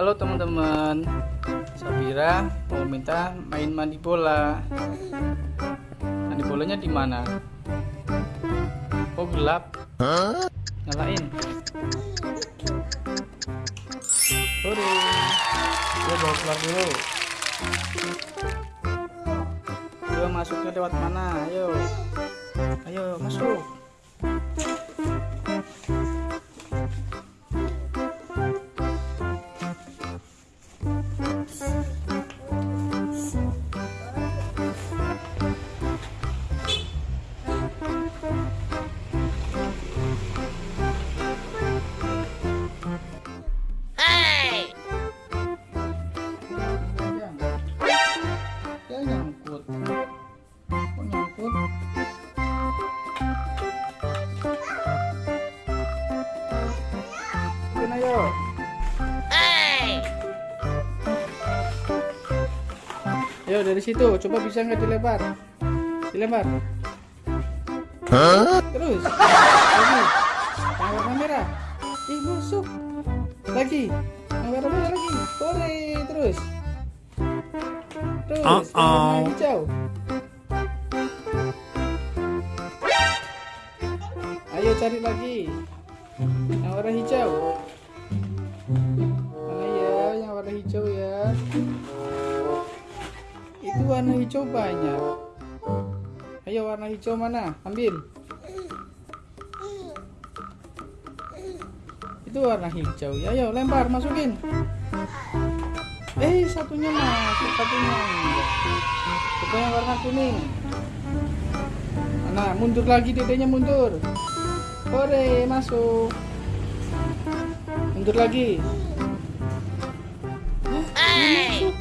Halo teman-teman, Sabira mau minta main mandi bola. Mandi bolanya di mana? Oh gelap. Nyalain. Hore. Dia bawa keluar dulu. Ayo masuknya lewat mana? Ayo. Ayo masuk. Ayo dari situ, coba bisa nggak dilebar? Dilebar. Terus. Lagi. Yang warna merah. Ih, busuk. Lagi. Yang warna merah lagi. Boleh, terus. Terus, warna Uh-oh. hijau. Ayo cari lagi. Yang warna hijau. Mana ya yang warna hijau ya? Itu warna hijau banyak. Ayo warna hijau mana? Ambil. Itu warna hijau. Ya, ayo lempar, masukin. Eh, satunya masuk, satunya yang warna kuning. Nah, mundur lagi dedenya mundur. Hore, masuk. Mundur lagi. Hah, nggak masuk.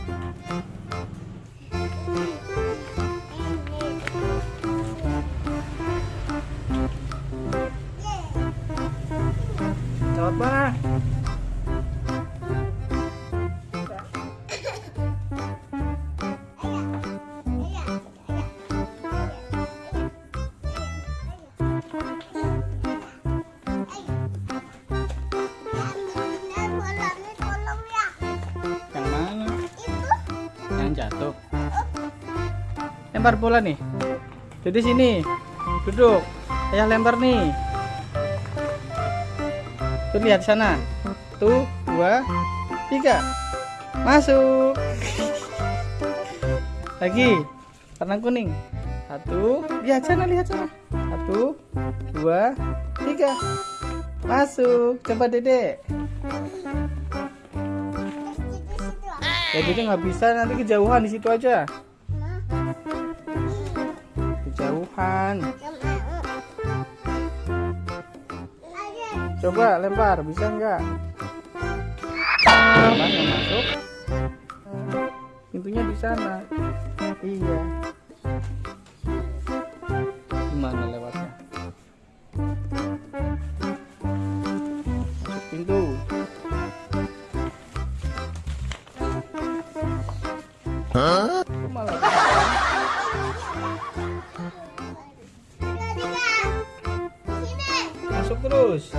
Lempar bola nih. Jadi sini. Duduk. Ayah lempar nih. Tuh lihat sana. Tuh, dua, tiga. Masuk. Lagi. Warna kuning. Satu. Lihat sana, lihat sana. Satu, dua, tiga. Masuk. Coba dedek. Ya jadi nggak bisa nanti kejauhan di situ aja. Kejauhan. Coba lempar, bisa nggak? Masuk? Pintunya di sana. Iya. Terus.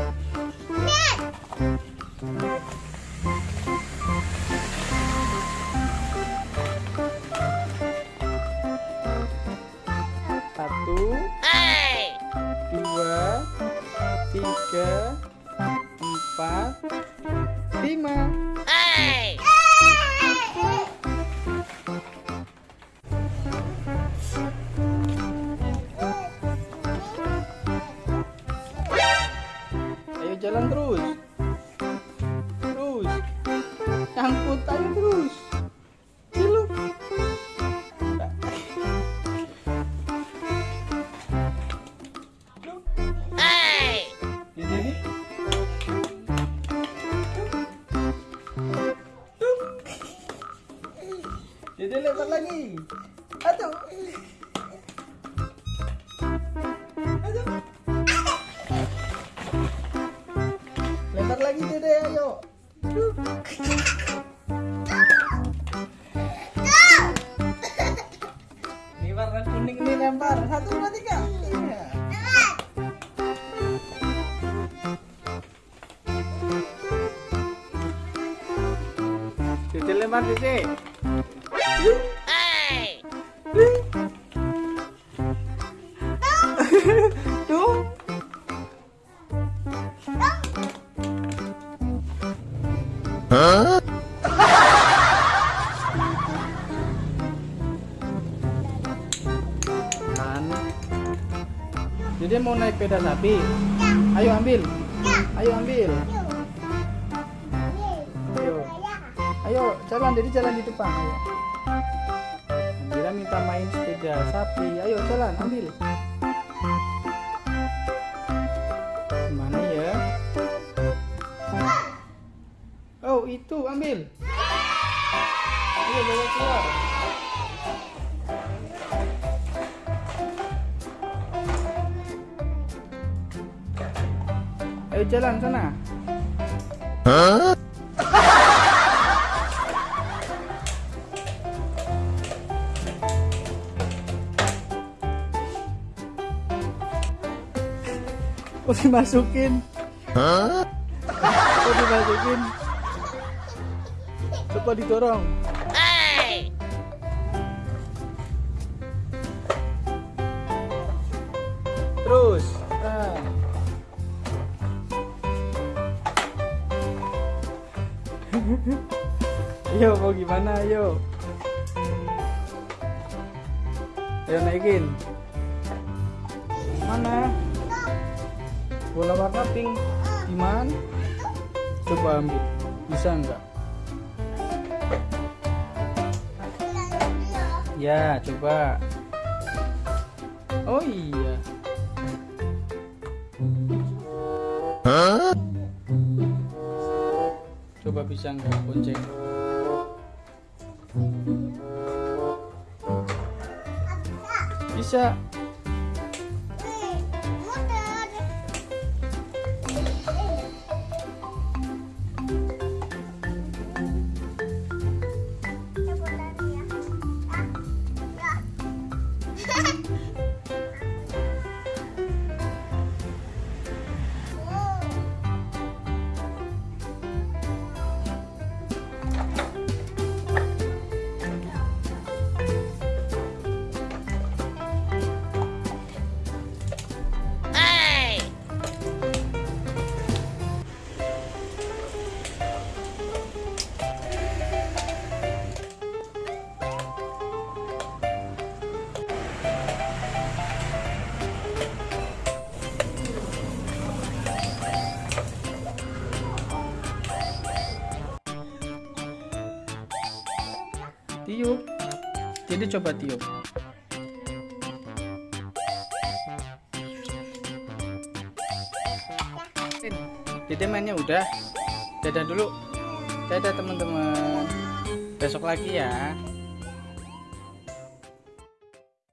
Jalan terus. Terus. Nyangkut ayo terus. Ciluk. Di sini. Jadi lempar lagi. Lagi dede ayo. Ini warna kuning ini lempar. Satu dua tiga. Iya. lempar Dede. Kan. Dede mau naik sepeda sapi. Ayo ambil. Ayo ambil. Ayo. Ayo, jalan jadi jalan di depan. Ayo. Andira minta main sepeda sapi. Ayo jalan, ambil. Itu ambil. Ayo bawa keluar. Ayo jalan sana. Oh dimasukin. Oh dimasukin. Coba didorong. Terus. Ah. Ayo mau gimana ayo Ayo naikin. Mana? Bola warna pink. Gimana Coba ambil. Bisa enggak Ya coba. Oh iya. Coba bisa enggak bonceng? Bisa Jadi coba tiup Dede mainnya udah. Dadah dulu. Dadah teman-teman. Besok lagi ya